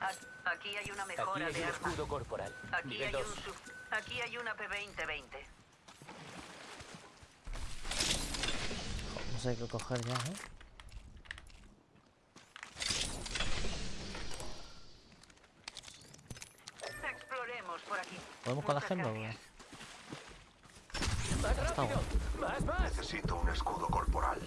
A- Aquí hay una Aquí mejora hay de un arma. escudo corporal. Aquí Nivel hay, 2. un sub- Aquí hay una P2020. No sé qué coger ya, ¿eh? Exploremos por aquí. ¿Podemos con la agenda o. ¡Más rápido! ¡Más, más! Necesito un escudo corporal.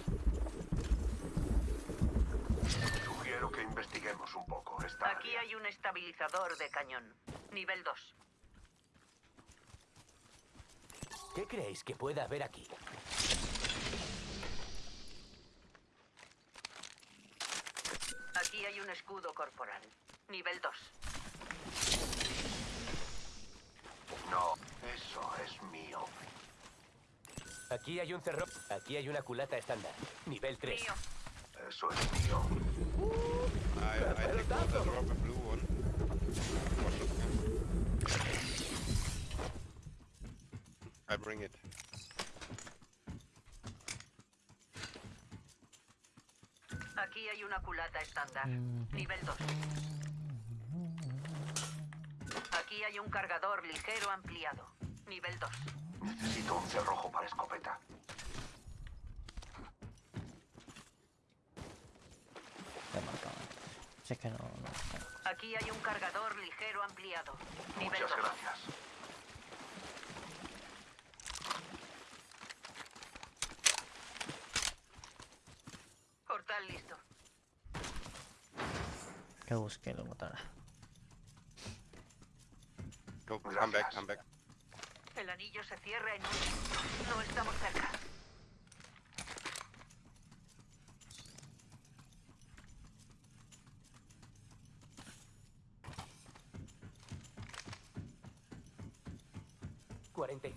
Sugiero que investiguemos un poco esta Aquí área. hay un estabilizador de cañón. Nivel 2. ¿Qué creéis que pueda haber aquí? Aquí hay un escudo corporal. Nivel 2. No, eso es mío. Aquí hay un cerro. Aquí hay una culata estándar. Nivel 3. Mío. Eso es mío. I, I one that drop a blue one. I bring it. Aquí hay una culata estándar. Nivel 2. Aquí hay un cargador ligero ampliado. Nivel 2. Necesito un cerrojo para escopeta. Ya he marcado antes. Si es que no, no. Aquí hay un cargador ligero ampliado. Nivel Muchas 2. gracias. Portal listo. Que busque lo botará. Go, come back, come back. El anillo se cierra en un. No estamos cerca.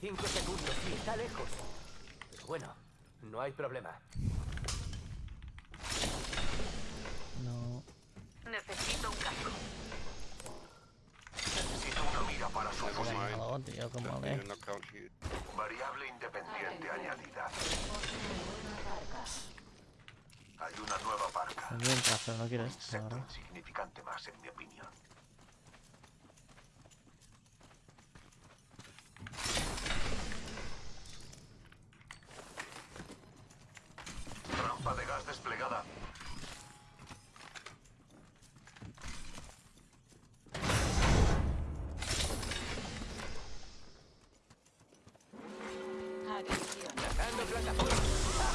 ¡45 segundos y está lejos! Pero bueno, no hay problema. No. Necesito un casco. Necesito una mira para su fusil. No, tío, como. Variable independiente añadida. Hay una nueva parca. Mientras, pero no quiero esto, insignificante más, en mi opinión. De gas desplegada.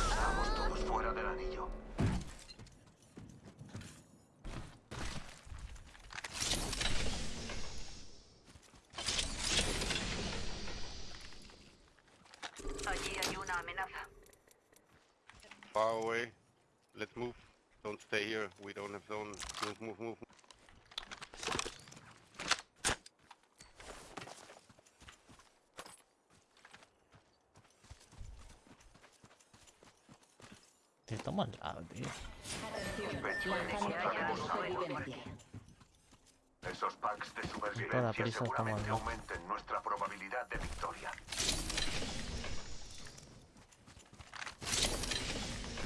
Estamos todos fuera del anillo. Tío. Esos packs de Toda supervivencia prisa estamos, seguramente aumenten nuestra probabilidad de victoria.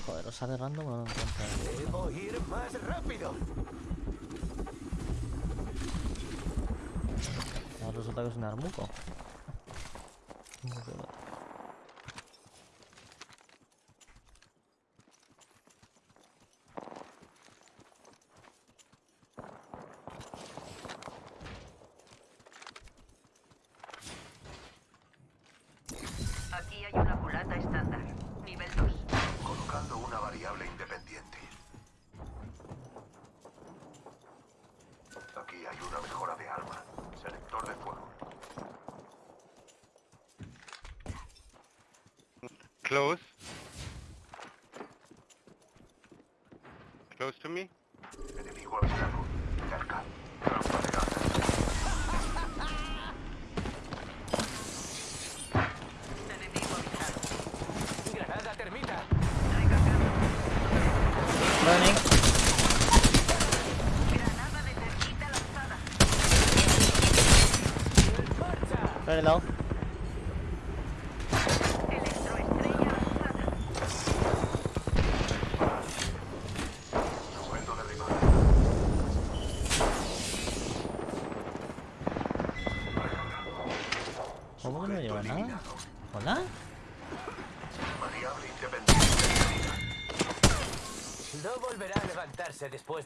Joder, os sale random o no encuentro. ¡Debo ir más rápido! Ahora resulta que es un armuco. Aquí hay una culata estándar. Nivel 2. Colocando una variable independiente. Aquí hay una mejora de arma. Selector de fuego. Close. Close Running. Very low.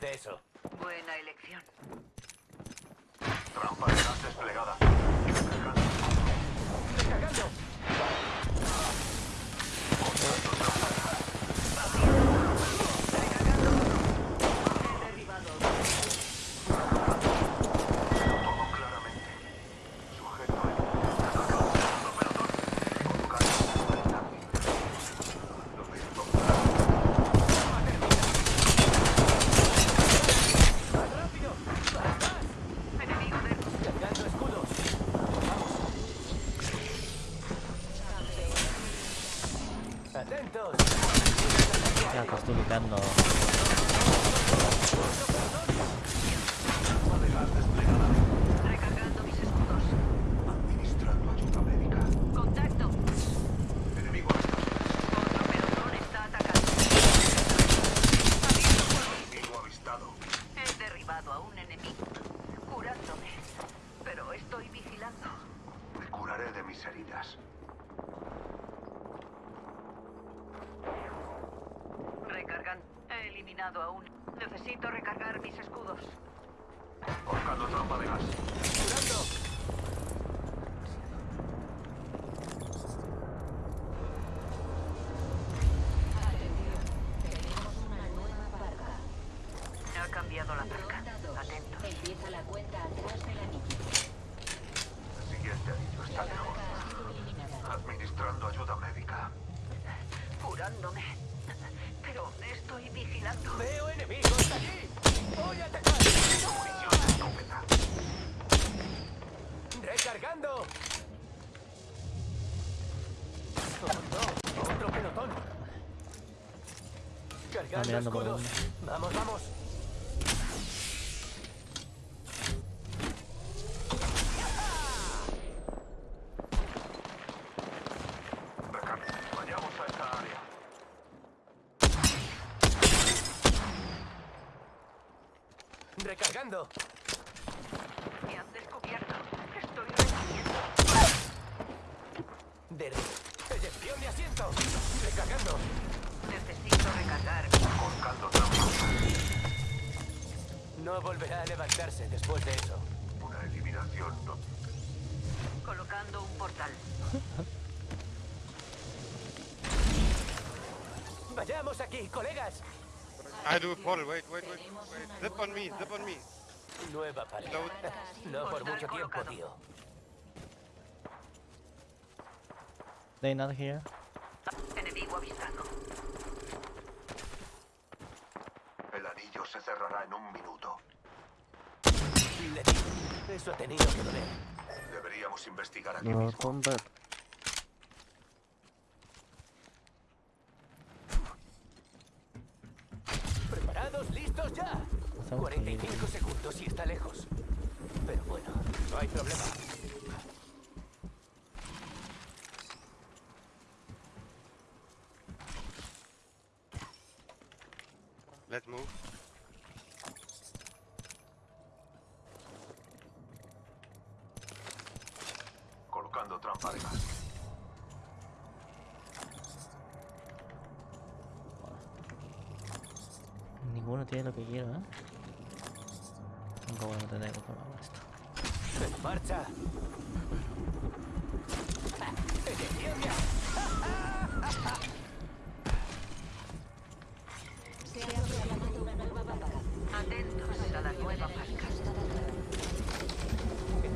De eso. Estoy quitando. Recargando mis escudos. Administrando ayuda médica. Contacto. Enemigo avistado. Otro pelotón está atacando. Enemigo avistado. He derribado a un enemigo. Curándome. Pero estoy vigilando. Me curaré de mis heridas. Recargan. He eliminado a un. Necesito recargar mis escudos. Colocando trampa de gas. ¡Curando! Ha cambiado la marca. Atento. Empieza la cuenta atrás del anillo. El siguiente anillo está lejos. Ha sido eliminada. Administrando ayuda médica. Curándome. Pero estoy vigilando. ¡Veo enemigos allí! ¡Voy a atacar! Munición de escopeta. ¡Recargando! ¡Oh, no! ¡Otro pelotón! ¡Cargando mirando por escudos! ¡Vamos, vamos! Recarga. Vayamos a esta área. ¡Recargando! Me han descubierto. Estoy recibiendo. ¡De... ¡Eyección de asiento! ¡Recargando! Necesito recargar. Colocando trampa. No volverá a levantarse después de eso. Una eliminación no. Colocando un portal. ¡Vayamos aquí, colegas! I do a portal. Wait, wait, wait. wait. Zip on me, zip on me. Nueva pared. Load. No por mucho tiempo, tío. They not here. Enemigo avistado. El anillo se cerrará en un minuto. Eso ha tenido que doler. Deberíamos investigar aquí No, mismo. combat. ¿Preparados? ¿Listos ya? Estamos 45 segundos y está lejos. Pero bueno, no hay problema. Let's move. Colocando trampa de gas. Ninguno tiene lo que quiero, ¿eh? Nunca voy a tener que probar esto. ¡En marcha! ¡Eyección de Se ha proclamado una nueva vaca. Atentos a la nueva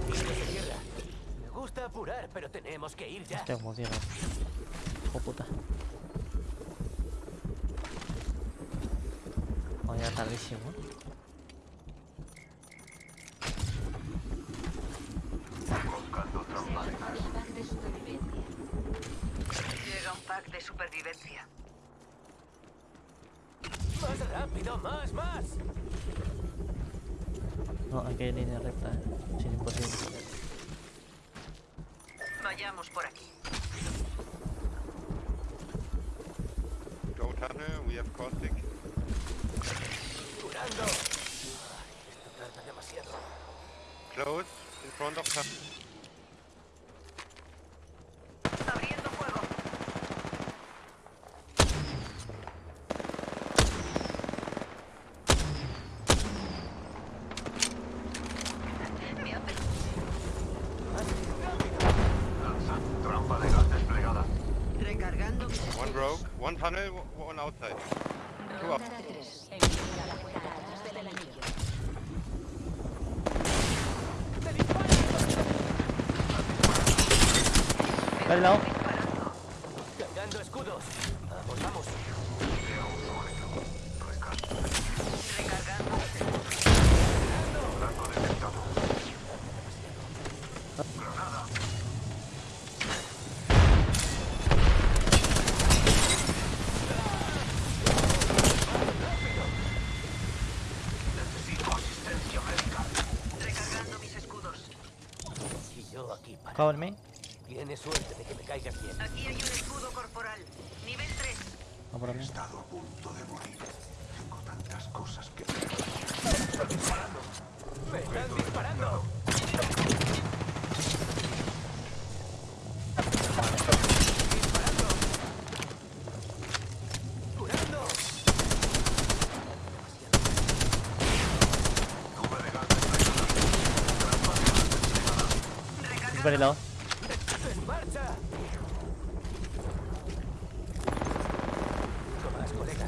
tiro se cierra. Me gusta apurar, pero tenemos que ir ya. Hostia, como cierra. Hijo puta. Tardísimo. Llega un pack de supervivencia. ¡Más rápido! ¡Más, más! No, aquí hay línea recta, ¿eh? Es imposible. Close in front of tunnel. Vale, lado. Cargando He estado a punto de morir. Tengo tantas cosas que... ¡Me están disparando! ¡Disparando! ¡Curando! Nube de gas desplegada. Es very low. ¡En marcha! Uno más, colega.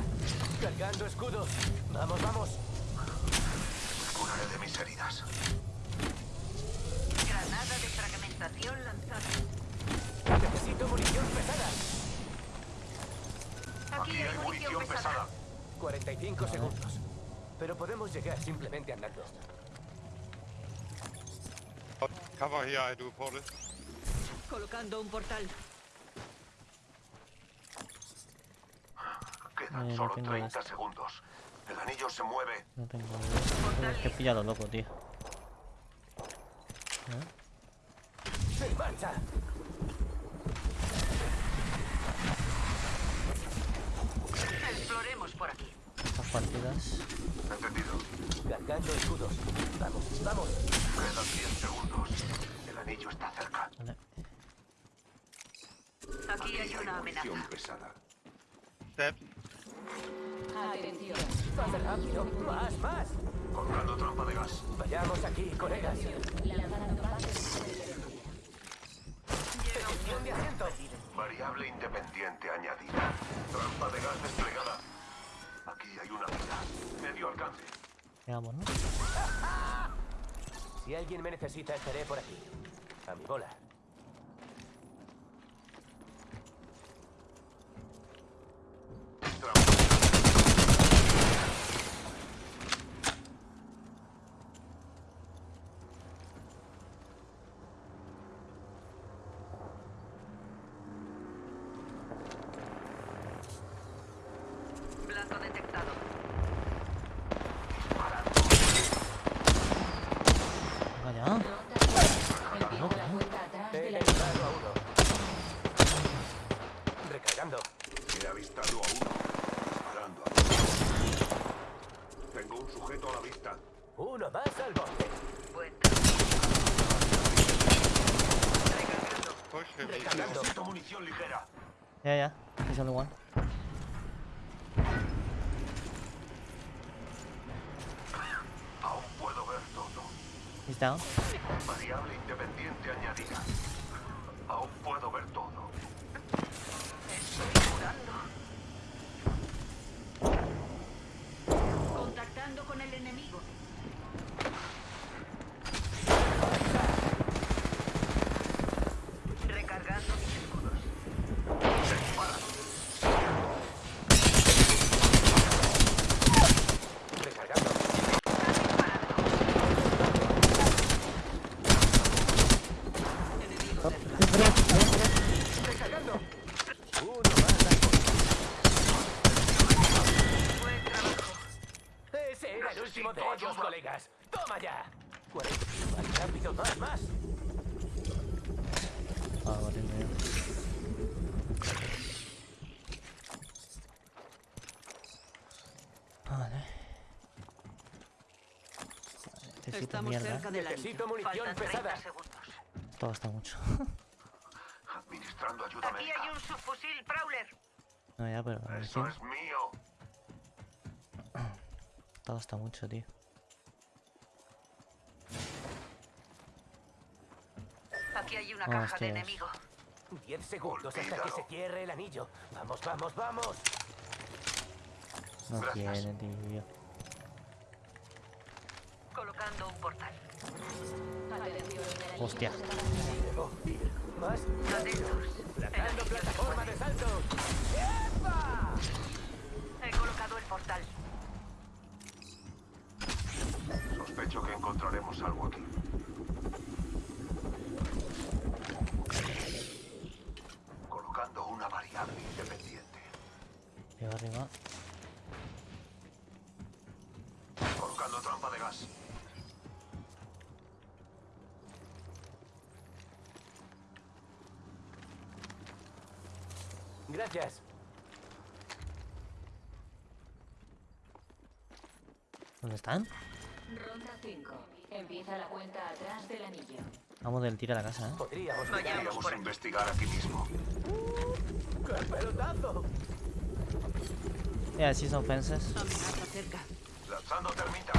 Cargando escudos. Vamos, vamos. Curaré de mis heridas. Granada de fragmentación lanzada. Necesito munición pesada. Aquí, Aquí hay munición pesada. 45 segundos. Pero podemos llegar simplemente andando. Cover here, I do portal. Colocando un portal. Quedan no solo tengo 30 esto. segundos. El anillo se mueve. No tengo. Es que he pillado loco, tío. ¿Eh? ¡En marcha! Exploremos por aquí. Partidas. Entendido. Cargando escudos. Vamos, vamos. Quedan 10 segundos. El anillo está cerca. Vale. Aquí hay una amenaza. pesada. Steps. Atención. ¡Más rápido! ¡Más, más! Colgando trampa de gas. Vayamos aquí, colegas. Lanzando pases. Petición de asiento. Variable independiente añadida. Trampa de gas desplegada. Aquí hay una vida. Medio alcance. Llegamos, ¿no? Si alguien me necesita, estaré por aquí. A mi bola. Trampa. Blanco detectado. Vaya. Ronda 3. Elimina la cuenta atrás He del anillo. eliminado a uno. Recargando. He avistado a uno. Disparando a otro. Tengo un sujeto a la vista. Uno más al bote. Buen trabajo. Recargando. Push him. Recargando. Necesito munición ligera. Yeah, yeah. He's only one. Aún puedo ver todo. Variable independiente añadida. Aún puedo ver todo. Estoy curando. Contactando con el enemigo. Recargando mis escudos. Recargando. Enemigo cerca. Recargando. Uno más al Buen trabajo. bote. Ese era el de ellos, colegas. ¡Toma ya! 40. Más rápido, más, más. Ah, vale. Vale. Vale, Necesito Estamos mierda. cerca del anillo. Necesito munición Faltan 30 pesada. segundos. Esto gasta mucho. Administrando ayuda Aquí hay un subfusil Prowler. no, ya, pero. Eso sí, es mío. Esto gasta mucho, tío. Aquí hay una Ah, caja de hostias. enemigo. Diez segundos hasta que se cierre el anillo. Vamos, vamos, vamos. No Gracias. tiene, tío. Colocando un portal. Hostia. Más. Plantando plataforma de salto. ¡Epa! He colocado el portal. Sospecho que encontraremos algo aquí. Colocando una variable independiente. Arriba, arriba. Colocando trampa de gas. Gracias. ¿Dónde están? Ronda 5. Empieza la cuenta atrás del anillo. Vamos del tiro a la casa, ¿eh? Podríamos aquí. investigar aquí mismo. ¡Qué pelotazo! Yeah, I see some fences. Lanzando termita.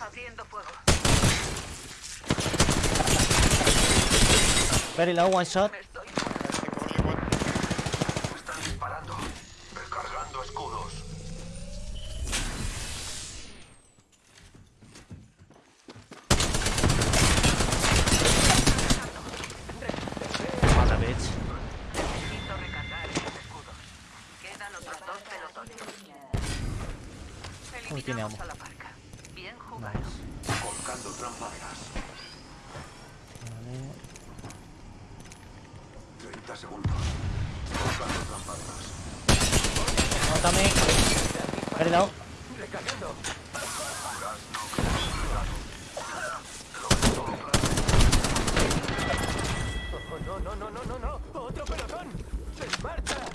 Abriendo fuego. Very low, one shot. Me estoy... Only one. Están disparando. Recargando escudos. Mata, bitch. Necesito recargar esos escudos. Quedan otros dos pelotones. Uy, tiene ammo. a la parca. Bien jugado. Nice. Colocando trampa de gas. Vale. 30 segundos. Colocando trampa de gas. Mátame. Low. Recargando. No. Oh, no, no, no, no, no, no. ¡Otro pelotón! ¡En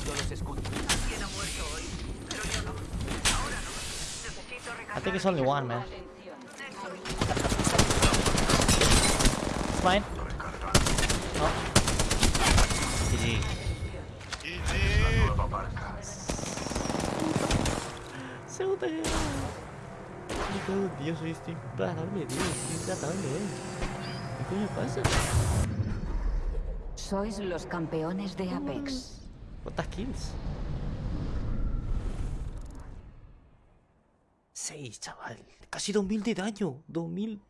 Cargando los escudos. Alguien ha muerto hoy, pero yo no. Ahora no. Necesito I recargar. think it's only one, man. It's mine. No. GG. GG. Nueva barca. Se lo Me cago en Dios, soy estoy imparable. Estoy intratable, eh. ¿Qué coño pasa? Sois los campeones de Apex. ¿Cuántas kills? Seis, chaval. Casi 2000 de daño. 2000.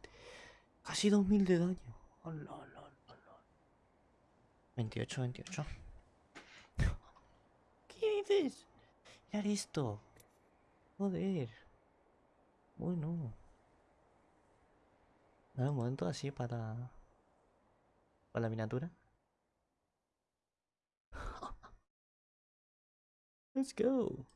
Casi 2000 de daño. Oh, no, no, no, no. 28, 28. ¿Qué dices? Ya esto. Joder. Bueno. Un momento así para. Para la miniatura. Let's go.